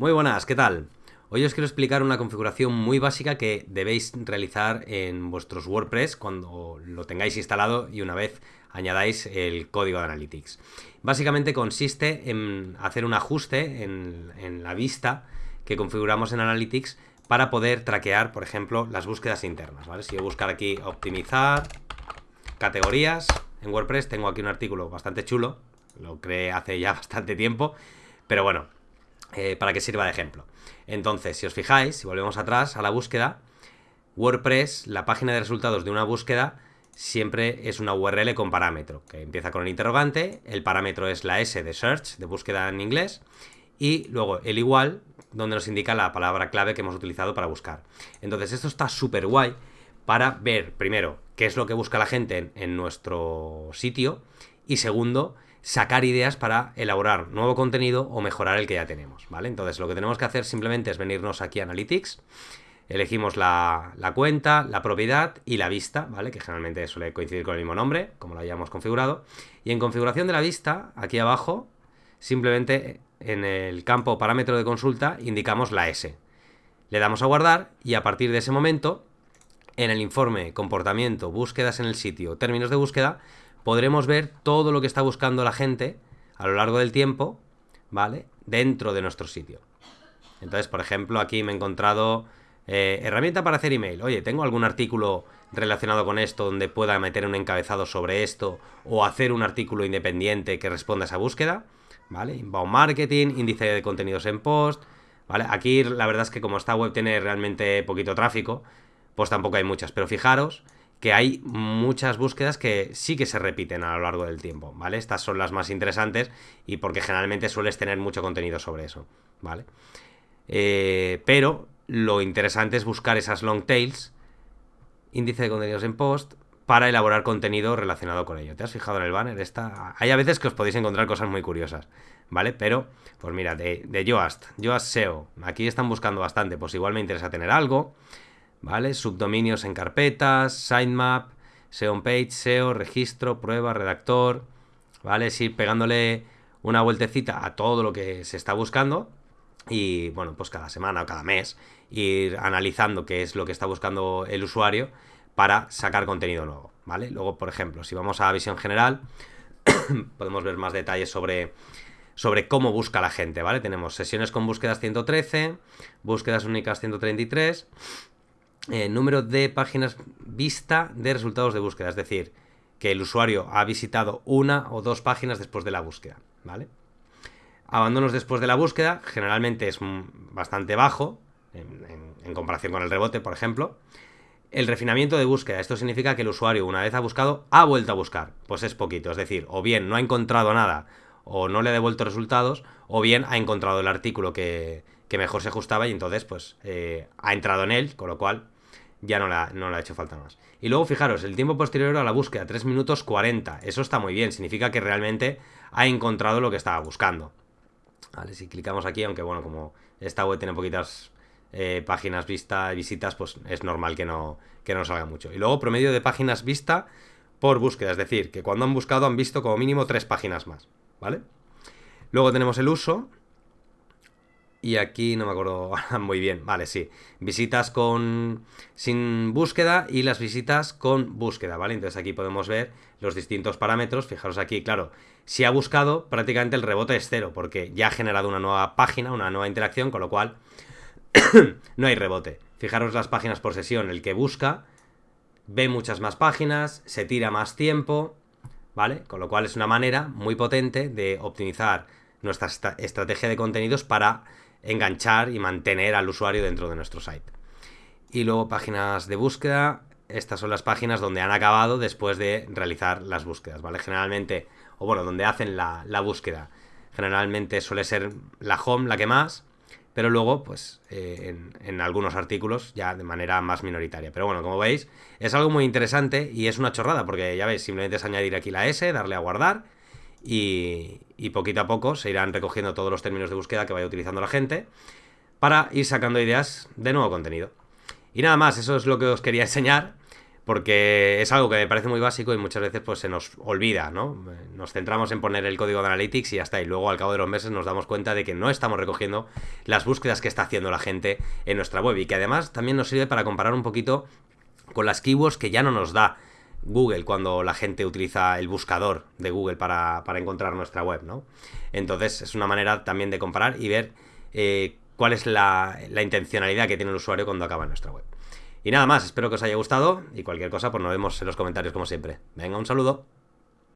Muy buenas, ¿qué tal? Hoy os quiero explicar una configuración muy básica que debéis realizar en vuestros WordPress cuando lo tengáis instalado y una vez añadáis el código de Analytics. Básicamente consiste en hacer un ajuste en, la vista que configuramos en Analytics para poder traquear, por ejemplo, las búsquedas internas. Si yo buscar aquí optimizar categorías en WordPress, tengo aquí un artículo bastante chulo, lo creé hace ya bastante tiempo, pero bueno, eh, para que sirva de ejemplo. Entonces, si os fijáis, si volvemos atrás a la búsqueda, WordPress, la página de resultados de una búsqueda, siempre es una URL con parámetro, que empieza con el interrogante, el parámetro es la S de search, de búsqueda en inglés, y luego el igual, donde nos indica la palabra clave que hemos utilizado para buscar. Entonces, esto está súper guay para ver, primero, qué es lo que busca la gente en nuestro sitio, y segundo, sacar ideas para elaborar nuevo contenido o mejorar el que ya tenemos, ¿vale? Entonces lo que tenemos que hacer simplemente es venirnos aquí a Analytics, elegimos la, cuenta, la propiedad y la vista, ¿vale? Que generalmente suele coincidir con el mismo nombre, como lo hayamos configurado. Y en configuración de la vista, aquí abajo, simplemente en el campo parámetro de consulta indicamos la S. Le damos a guardar y a partir de ese momento, en el informe comportamiento, búsquedas en el sitio, términos de búsqueda, podremos ver todo lo que está buscando la gente a lo largo del tiempo, ¿vale? Dentro de nuestro sitio. Entonces, por ejemplo, aquí me he encontrado eh, herramienta para hacer email. Oye, ¿tengo algún artículo relacionado con esto donde pueda meter un encabezado sobre esto o hacer un artículo independiente que responda a esa búsqueda? ¿Vale? Inbound marketing, índice de contenidos en post, ¿vale? Aquí la verdad es que como esta web tiene realmente poquito tráfico, pues tampoco hay muchas, pero fijaros que hay muchas búsquedas que sí que se repiten a lo largo del tiempo, ¿vale? Estas son las más interesantes y porque generalmente sueles tener mucho contenido sobre eso, ¿vale? Eh, pero lo interesante es buscar esas long tails, índice de contenidos en post, para elaborar contenido relacionado con ello. ¿Te has fijado en el banner? Esta... Hay a veces que os podéis encontrar cosas muy curiosas, ¿vale? Pero, pues mira, de, de Yoast, Yoast SEO, aquí están buscando bastante, pues igual me interesa tener algo. ¿Vale? Subdominios en carpetas, sitemap, SEO page, SEO, registro, prueba, redactor, ¿vale? Es ir pegándole una vueltecita a todo lo que se está buscando y, bueno, pues cada semana o cada mes ir analizando qué es lo que está buscando el usuario para sacar contenido nuevo, ¿vale? Luego, por ejemplo, si vamos a visión general, podemos ver más detalles sobre sobre cómo busca la gente, ¿vale? Tenemos sesiones con búsquedas 113, búsquedas únicas 133 eh, número de páginas vista de resultados de búsqueda, es decir, que el usuario ha visitado una o dos páginas después de la búsqueda, ¿vale? Abandonos después de la búsqueda generalmente es bastante bajo en, comparación con el rebote, por ejemplo. El refinamiento de búsqueda, esto significa que el usuario una vez ha buscado, ha vuelto a buscar, pues es poquito, es decir, o bien no ha encontrado nada o no le ha devuelto resultados, o bien ha encontrado el artículo que, que mejor se ajustaba y entonces pues eh, ha entrado en él, con lo cual ya no, la, no le ha hecho falta más. Y luego fijaros, el tiempo posterior a la búsqueda, 3 minutos 40. Eso está muy bien, significa que realmente ha encontrado lo que estaba buscando. Si clicamos aquí, aunque bueno, como esta web tiene poquitas eh, páginas vista, visitas, pues es normal que no, que no salga mucho. Y luego promedio de páginas vista por búsqueda, es decir, que cuando han buscado han visto como mínimo 3 páginas más, ¿vale? Luego tenemos el uso, y aquí no me acuerdo muy bien. Vale, sí. Visitas con sin búsqueda y las visitas con búsqueda, ¿vale? Entonces aquí podemos ver los distintos parámetros. Fijaros aquí, claro, si ha buscado, prácticamente el rebote es cero, porque ya ha generado una nueva página, una nueva interacción, con lo cual no hay rebote. Fijaros las páginas por sesión. El que busca ve muchas más páginas, se tira más tiempo, ¿vale? Con lo cual es una manera muy potente de optimizar nuestra estrategia de contenidos para enganchar y mantener al usuario dentro de nuestro site. Y luego páginas de búsqueda. Estas son las páginas donde han acabado después de realizar las búsquedas, ¿vale? Generalmente, o bueno, donde hacen la, búsqueda. Generalmente suele ser la home la que más, pero luego, pues, eh, en, algunos artículos ya de manera más minoritaria. Pero bueno, como veis, es algo muy interesante y es una chorrada, porque ya veis, simplemente es añadir aquí la S, darle a guardar y, poquito a poco se irán recogiendo todos los términos de búsqueda que vaya utilizando la gente para ir sacando ideas de nuevo contenido. Y nada más, eso es lo que os quería enseñar, porque es algo que me parece muy básico y muchas veces pues se nos olvida, ¿no? Nos centramos en poner el código de Analytics y ya está, y luego al cabo de los meses nos damos cuenta de que no estamos recogiendo las búsquedas que está haciendo la gente en nuestra web y que además también nos sirve para comparar un poquito con las keywords que ya no nos da Google cuando la gente utiliza el buscador de Google para, encontrar nuestra web, ¿no? Entonces es una manera también de comparar y ver eh, cuál es la, la intencionalidad que tiene el usuario cuando acaba en nuestra web. Y nada más, espero que os haya gustado y cualquier cosa, pues nos vemos en los comentarios como siempre. Venga, un saludo.